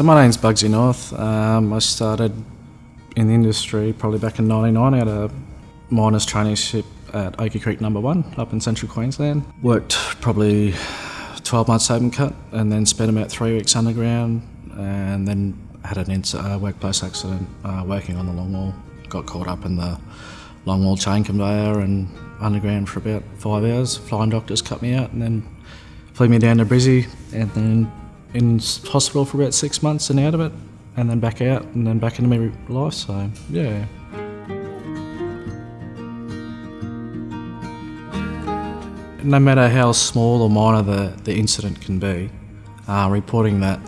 So my name's Bugsy North. Um, I started in the industry probably back in 99 at a miners traineeship at Oaky Creek Number One up in central Queensland. Worked probably 12 months open cut and then spent about three weeks underground and then had an uh, workplace accident uh, working on the longwall. Got caught up in the longwall chain conveyor and underground for about five hours. Flying doctors cut me out and then flew me down to Brizzy and then in hospital for about six months and out of it and then back out and then back into my life. So, yeah. No matter how small or minor the, the incident can be, uh, reporting that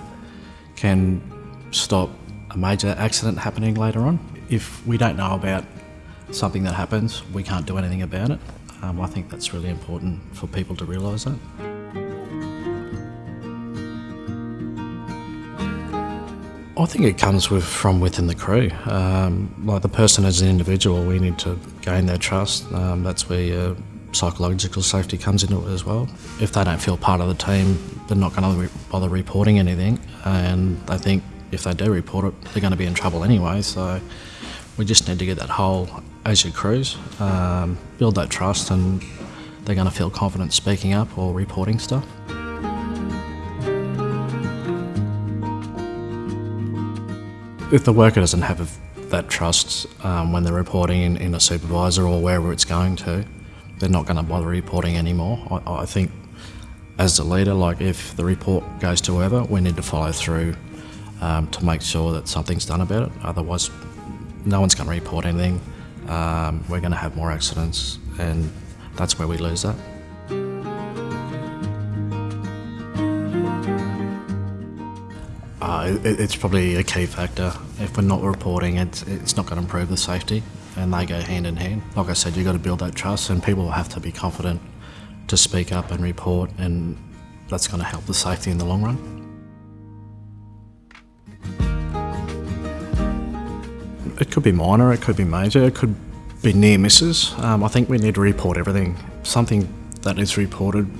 can stop a major accident happening later on. If we don't know about something that happens, we can't do anything about it. Um, I think that's really important for people to realise that. I think it comes with, from within the crew. Um, like the person as an individual, we need to gain their trust. Um, that's where your psychological safety comes into it as well. If they don't feel part of the team, they're not going to re- bother reporting anything. And I think if they do report it, they're going to be in trouble anyway. So we just need to get that whole as your crews, um, build that trust, and they're going to feel confident speaking up or reporting stuff. If the worker doesn't have that trust um, when they're reporting in, in, a supervisor or wherever it's going to, they're not going to bother reporting anymore. I, I, think as a leader, like if the report goes to whoever, we need to follow through um, to make sure that something's done about it. Otherwise, no one's going to report anything. Um, we're going to have more accidents, and that's where we lose that. Uh, it, it's probably a key factor. If we're not reporting, it's, it's not going to improve the safety, and they go hand in hand. Like I said, you've got to build that trust, and people have to be confident to speak up and report, and that's going to help the safety in the long run. It could be minor, it could be major, it could be near misses. Um, I think we need to report everything. Something that is reported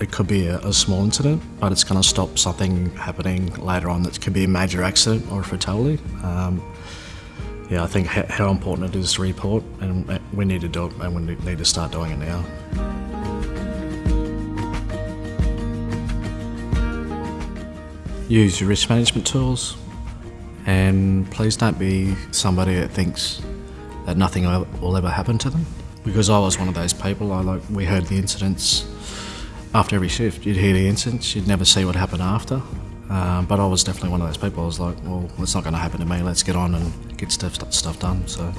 it could be a, a small incident, but it's going to stop something happening later on that could be a major accident or a fatality. Um, yeah, I think how, important it is to report, and we need to do it, and we need to start doing it now. Use your risk management tools, and please don't be somebody that thinks that nothing will ever happen to them. Because I was one of those people. I like we heard the incidents after every shift, you'd hear the incidents, you'd never see what happened after. Um, but I was definitely one of those people. I was like, well, it's not going to happen to me. Let's get on and get stuff stuff done. So.